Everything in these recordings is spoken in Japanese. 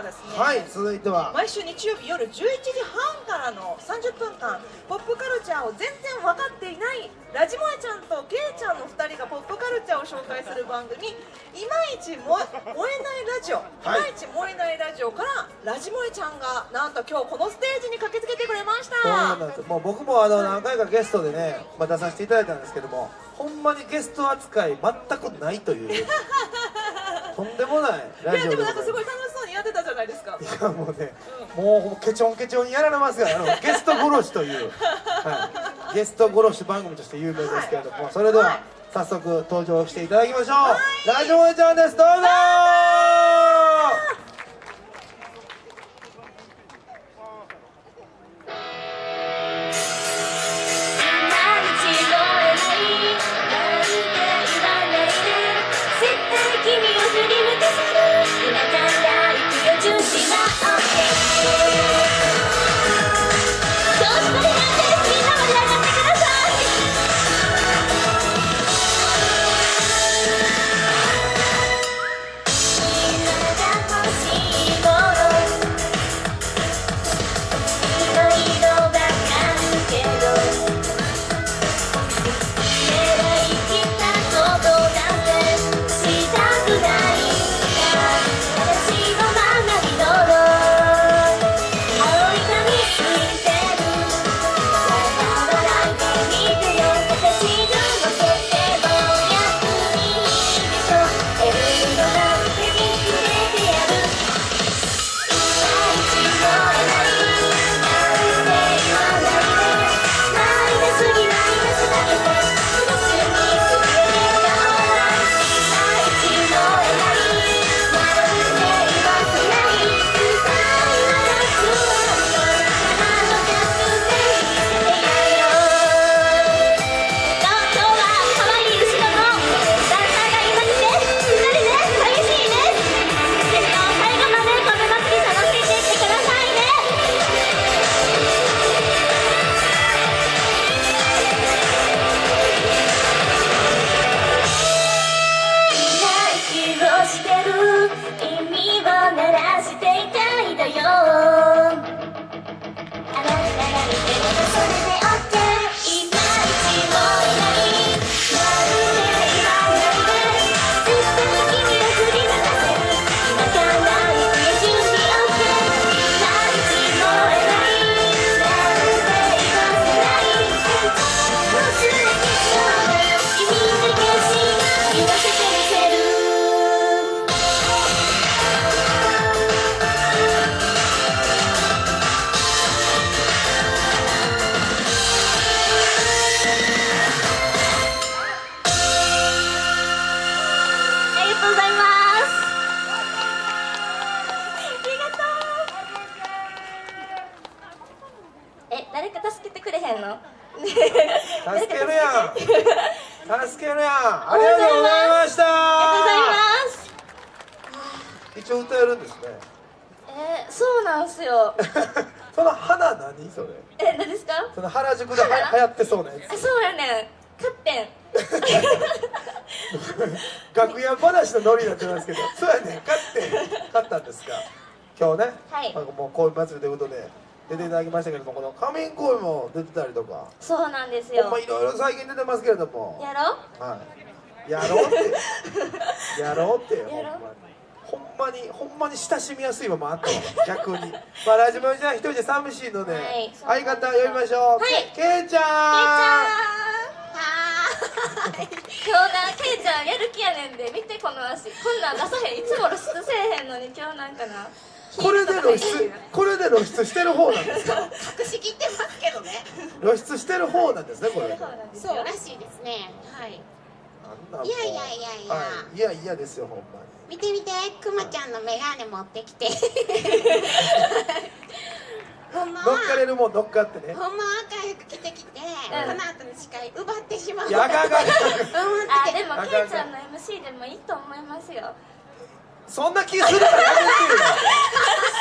はですね。はい続いては。毎週日曜日夜11時半からの30分間ポップカルチャーを全然分かっていないラジモエちゃんとケイちゃんの2人がポップカルチャーを紹介する番組「いまいち燃えないラジオ」い。まいち燃えないラジオ」からラジモエちゃんがなんと今日このステージに駆けつけてくれました。もう僕もあの何回かゲストでね、まあ、出させていただいたんですけどもほんまにゲスト扱い全くないという。とんでもないラジオいやでもなんかでございますやってたじゃないですか。いやもうね、もうケチョンケチョンにやられますからあのゲスト殺しという、はい、ゲスト殺し番組として有名ですけれども、それでは、はい。早速登場していただきましょう、ラジオエちゃんです。どうぞえ誰か助けてくれへんの？助けるやん。助けるやん。ありがとうございました。ありがとうございます。一応歌えるんですね。えー、そうなんすよ。その花何？それ。え何ですか？その原宿では流行ってそうなやあそうやねん。カッペンつ楽屋話のノリになってますけど。そうやね勝って勝ったんですか？今日ね、はい。なんかもう恋祭りということで出ていただきましたけれどもこの仮面恋も出てたりとか。そうなんですほよんまいろいろ最近出てますけれども。やろはい。やろうって。やろうって。やろう。ほんまに。ほんまにほんまに親しみやすいままあったわ。逆に。まあラジオじゃあ一人じゃ寂しいので、はい。相方呼びましょう、はい。けけいちゃん。はーい。今日なケイちゃんやる気やねんで見てこの足。こんなん出さへん。いつも露出せえへんのに今日なんかなこれで露出これで露出してる方なんですか？隠しきってますけどね。露出してる方なんですねこれ。そうらしいですね。はい。いやいやいやいや。はい、いやいやですよほんま見て見てくまちゃんのメガネ持ってきて。ほんまに乗っかはれるもん乗っかってね。ほんまは赤い服着てきて、この後の司会奪ってしまう。いやあかんあでもケイちゃんの MC でもいいと思いますよそんな気するからやめてよ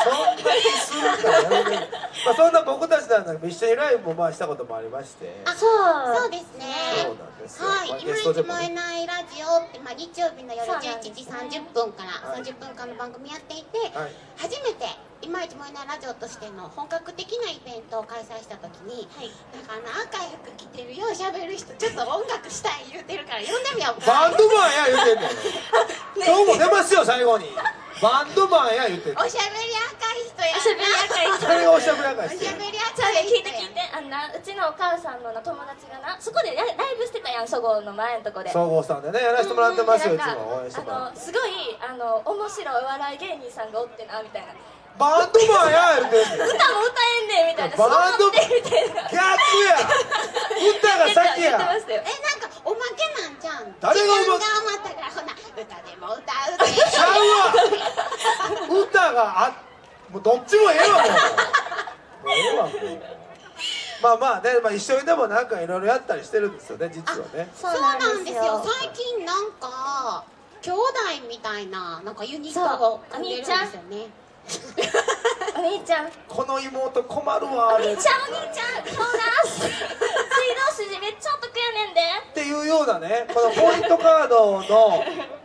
そんな気するからやめてよ、まあ、そんな僕たちなんだけど一緒にライブもまあしたこともありまして。あそうそうですね。そうなんですよ、まあ、はい、ゲ今ストでもえないラジオって、まあ、日曜日の夜そうなんです11時30分からはい。30分間の番組やっていて、はい。初めて今一燃えないラジオとしての本格的なイベントを開催した時に、なんかあの赤い服着てるよう喋る人ちょっと音楽したい言うてるから呼んでみようか。バンドマンや言うてんねん 今日も出ますよ最後に。バンドマンや言うておしゃべり赤い人やな。おしゃべり赤い人。それがおしゃべり赤おいしてしゃべり赤い人聞いて聞いてあんなうちのお母さんのな友達がなそこでラライブしてたやんそごうの前のとこで。総合さんでねやらせてもらってますよいつなんかも。応援してもらってあのすごいあの面白いお笑い芸人さんがおってなみたいな。バンドマンや言うて歌も歌えんねんみたいな。バンドすごいみたいな逆や歌が先言ってまやしたよえなんかおまけなんじゃん誰がおま時間が余ったからほな歌でも歌うでちゃうわ歌があもうどっちもええわもう。もうええわもうまあまあね、まあ、一緒にでもなんかいろいろやったりしてるんですよね実はね。そそうなんですよ。最近なんか兄弟みたいななんかユニットを組んでるんですよね。お兄ちゃんおこの妹困るわ。あれっ兄ちゃんお兄ちゃんそうな水道筋めっちゃお得やねんで。ていうようなねこのポイントカードの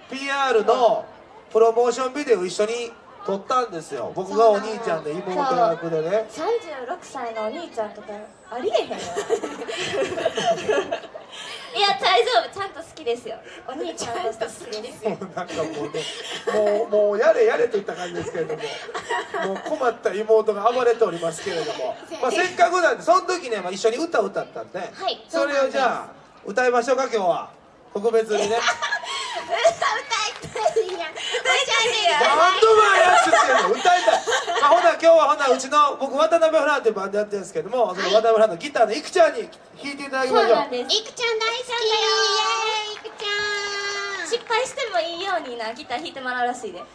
PR のプロモーションビデオを一緒に撮ったんですよ。僕がお兄ちゃんで妹役でね。36歳のお兄ちゃんとかありえへんよ いや大丈夫。ちゃんと好きですよ。お兄ちゃんとして好きですもうなんかもうねもうもうやれやれといった感じですけれどももう困った妹が暴れておりますけれども、まあ、せっかくなんでその時ね、まあ、一緒に歌を歌ったんで、はい。それをじゃあ歌いましょうか今日は。特別にね 歌いたいやんおしゃれバンドマンやって歌いたい、まあ、ほな今日はほなうちの僕渡辺フランっていうバンドやってるんですけどもその渡辺フランのギターのいくちゃんに弾いていただきましょう。そうなんです。いくちゃん大好き。イエーイいくちゃん失敗してもいいようになギター弾いてもらうらしいで。あの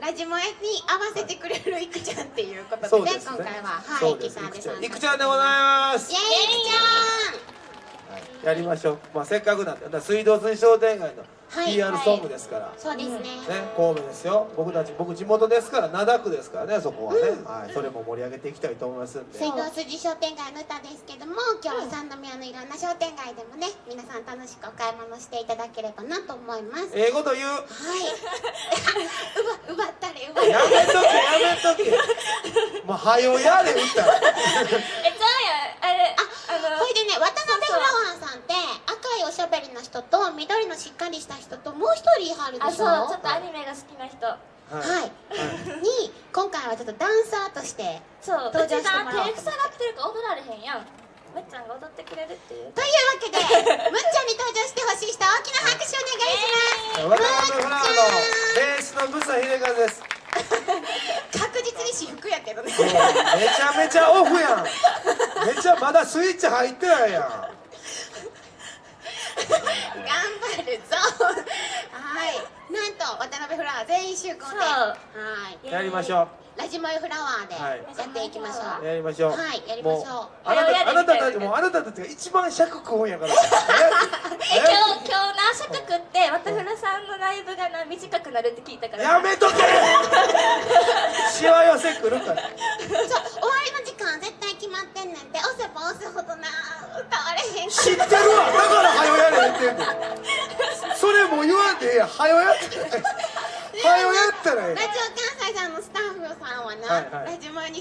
ララジモエに合わせてくれるいくちゃんっていうことでね今回は。はいギターでいくちゃんでございます。イエーイいくちはいやりましょう、まあ、せっかくなんで水道水商店街のはい PR ソングですから、ゃんそうですね、ね、神戸ですよ。僕たち僕地元ですから灘区ですからねそこはね、はい、それも盛り上げていきたいと思いますんで。水道筋商店街の歌ですけども今日は三宮のいろんな商店街でもね皆さん楽しくお買い物していただければなと思います。はい英語と言う。奪奪ったれ奪ったれやめとけやめとけ。もう はよやれ歌。えちゃうや。んあれあ緑のしっかりした人ともう一人いはるであしょ？そうちょっとアニメが好きな人。はい。はい、に今回はちょっとダンサーとしてそう。登場してもらおう手塞がってるから踊られへんやん。むっちゃんが踊ってくれるっていう。というわけでむっちゃんに登場してほしい人大きな拍手お願いします、渡辺フラワーのベースのブサ秀和です。確実に私服やけどね。めちゃめちゃオフやん。めちゃまだスイッチ入ってないやん張るぞはい。なんと渡辺フラワー全員集合で。そう。はい。やりましょラジモエフラワーではい。やっていきましょう、うやりましょう。はいやりましょう。もあなたあなたたちもう。あなたたちが一番尺食うんやから。え今日今日な尺食って渡辺さんのライブがな短くなるって聞いたから。やめとけ。しわ寄せ来るから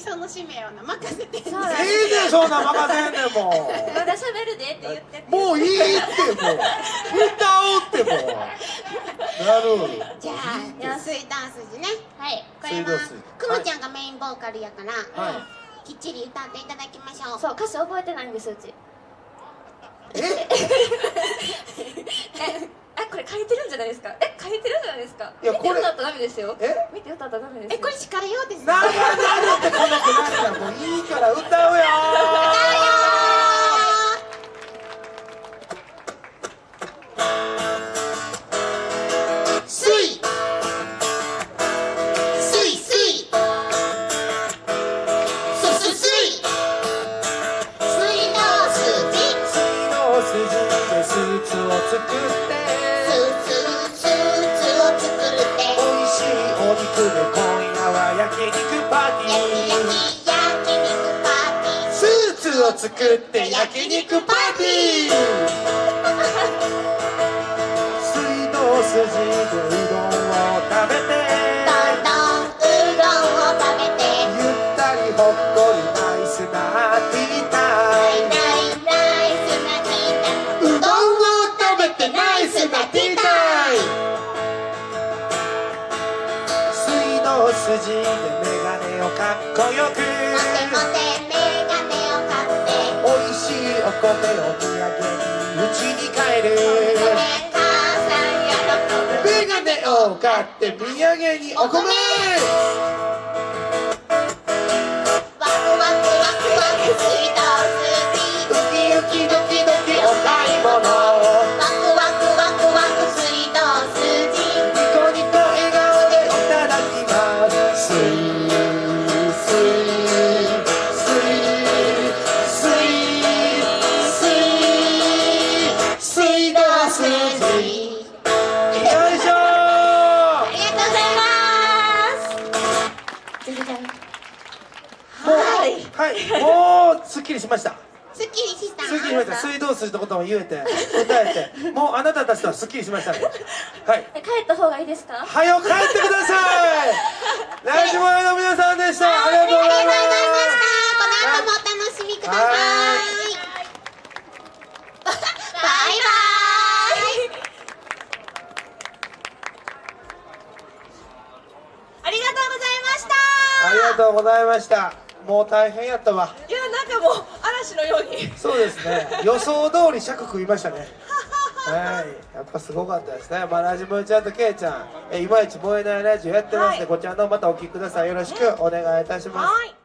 その使命をな任せてんねん。そうええねんそんなん任せんねんも。まだ喋るでって言っててうもういいってもう。歌おうってもう。なるじゃあ水ダンス時ね。はい。これはくもちゃんがメインボーカルやから、はきっちり歌っていただきましょう。そう歌詞覚えてないんですうち。ええ？あこれ書いてるんじゃないですか？え書いてるんじゃないですか？いやこれ見て歌ったらダメですよ。え？見て歌ったらダメですよ。えこれ司会用です長なるってこのくなるもういいから歌うよス作って焼肉パーティー。水道筋でを買って土産にお米はい。はい。もうすっきりしました。すっきりした。すっきりしました。水道筋のことも言えて答えて。もうあなたたちとはすっきりしました。はい。え帰った方がいいですか？はよ帰ってください。ラジモアの皆さんでした。ありがとうございますこの後もお楽しみください。はバイバイ。ありがとうございましたもう大変やったわ。いやなんかもう嵐のように。そうですね。予想通り尺食いましたね。はい。やっぱすごかったですね。まあラジモちゃんとケイちゃん。えいまいち燃えないラジオやってますんで、はい。こちらの方またお聞きください。よろしくお願いいたします。はい